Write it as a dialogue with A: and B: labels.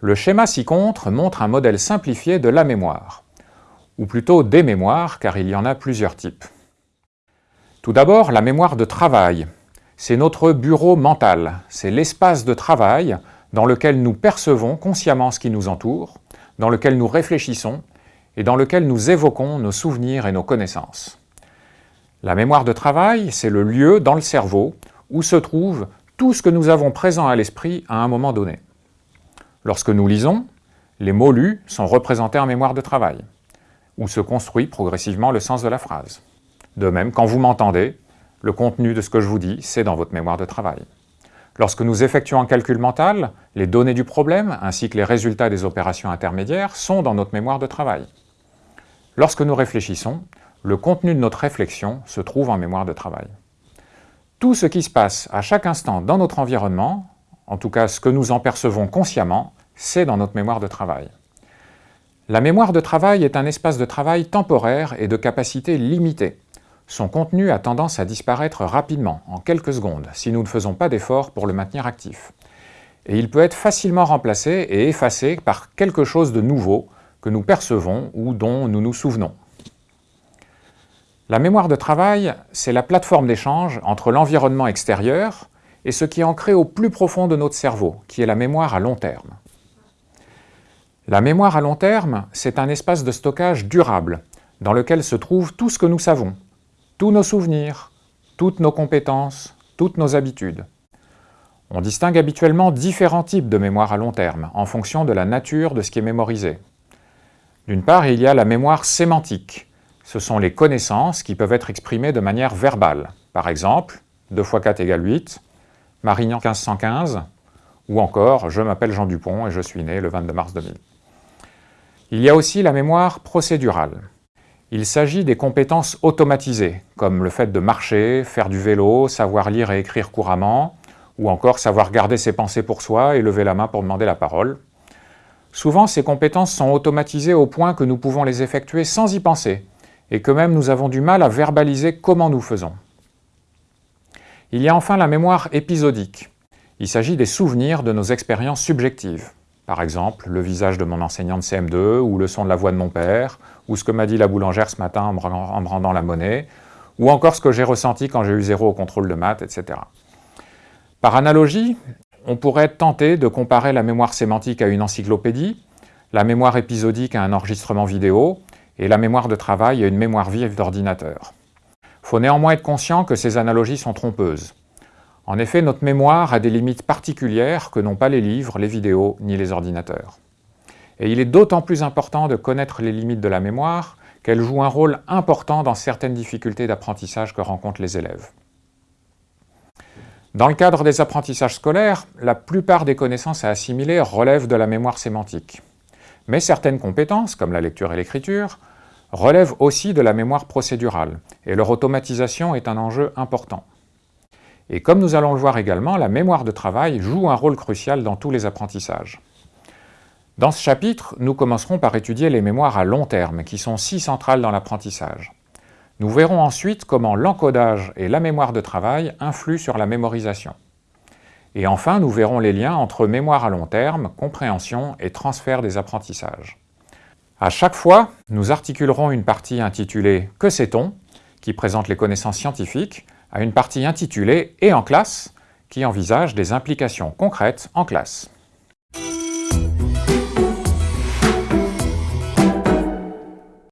A: Le schéma ci-contre montre un modèle simplifié de la mémoire, ou plutôt des mémoires, car il y en a plusieurs types. Tout d'abord, la mémoire de travail. C'est notre bureau mental, c'est l'espace de travail dans lequel nous percevons consciemment ce qui nous entoure, dans lequel nous réfléchissons et dans lequel nous évoquons nos souvenirs et nos connaissances. La mémoire de travail, c'est le lieu dans le cerveau où se trouve tout ce que nous avons présent à l'esprit à un moment donné. Lorsque nous lisons, les mots lus sont représentés en mémoire de travail, où se construit progressivement le sens de la phrase. De même, quand vous m'entendez, le contenu de ce que je vous dis, c'est dans votre mémoire de travail. Lorsque nous effectuons un calcul mental, les données du problème, ainsi que les résultats des opérations intermédiaires, sont dans notre mémoire de travail. Lorsque nous réfléchissons, le contenu de notre réflexion se trouve en mémoire de travail. Tout ce qui se passe à chaque instant dans notre environnement, en tout cas ce que nous en percevons consciemment, c'est dans notre mémoire de travail. La mémoire de travail est un espace de travail temporaire et de capacité limitée. Son contenu a tendance à disparaître rapidement, en quelques secondes, si nous ne faisons pas d'efforts pour le maintenir actif. Et il peut être facilement remplacé et effacé par quelque chose de nouveau que nous percevons ou dont nous nous souvenons. La mémoire de travail, c'est la plateforme d'échange entre l'environnement extérieur et ce qui est ancré au plus profond de notre cerveau, qui est la mémoire à long terme. La mémoire à long terme, c'est un espace de stockage durable, dans lequel se trouve tout ce que nous savons, tous nos souvenirs, toutes nos compétences, toutes nos habitudes. On distingue habituellement différents types de mémoire à long terme, en fonction de la nature de ce qui est mémorisé. D'une part, il y a la mémoire sémantique. Ce sont les connaissances qui peuvent être exprimées de manière verbale. Par exemple, 2 x 4 égale 8, Marignan 1515, ou encore « Je m'appelle Jean Dupont et je suis né le 22 mars 2000 ». Il y a aussi la mémoire procédurale. Il s'agit des compétences automatisées, comme le fait de marcher, faire du vélo, savoir lire et écrire couramment, ou encore savoir garder ses pensées pour soi et lever la main pour demander la parole. Souvent, ces compétences sont automatisées au point que nous pouvons les effectuer sans y penser, et que même nous avons du mal à verbaliser comment nous faisons. Il y a enfin la mémoire épisodique. Il s'agit des souvenirs de nos expériences subjectives. Par exemple, le visage de mon enseignant de CM2, ou le son de la voix de mon père, ou ce que m'a dit la boulangère ce matin en me rendant la monnaie, ou encore ce que j'ai ressenti quand j'ai eu zéro au contrôle de maths, etc. Par analogie, on pourrait tenté de comparer la mémoire sémantique à une encyclopédie, la mémoire épisodique à un enregistrement vidéo, et la mémoire de travail à une mémoire vive d'ordinateur. Il faut néanmoins être conscient que ces analogies sont trompeuses. En effet, notre mémoire a des limites particulières que n'ont pas les livres, les vidéos ni les ordinateurs. Et il est d'autant plus important de connaître les limites de la mémoire qu'elle joue un rôle important dans certaines difficultés d'apprentissage que rencontrent les élèves. Dans le cadre des apprentissages scolaires, la plupart des connaissances à assimiler relèvent de la mémoire sémantique. Mais certaines compétences, comme la lecture et l'écriture, relèvent aussi de la mémoire procédurale, et leur automatisation est un enjeu important. Et comme nous allons le voir également, la mémoire de travail joue un rôle crucial dans tous les apprentissages. Dans ce chapitre, nous commencerons par étudier les mémoires à long terme, qui sont si centrales dans l'apprentissage. Nous verrons ensuite comment l'encodage et la mémoire de travail influent sur la mémorisation. Et enfin, nous verrons les liens entre mémoire à long terme, compréhension et transfert des apprentissages. À chaque fois, nous articulerons une partie intitulée « Que sait-on ?», qui présente les connaissances scientifiques, à une partie intitulée « Et en classe » qui envisage des implications concrètes en classe.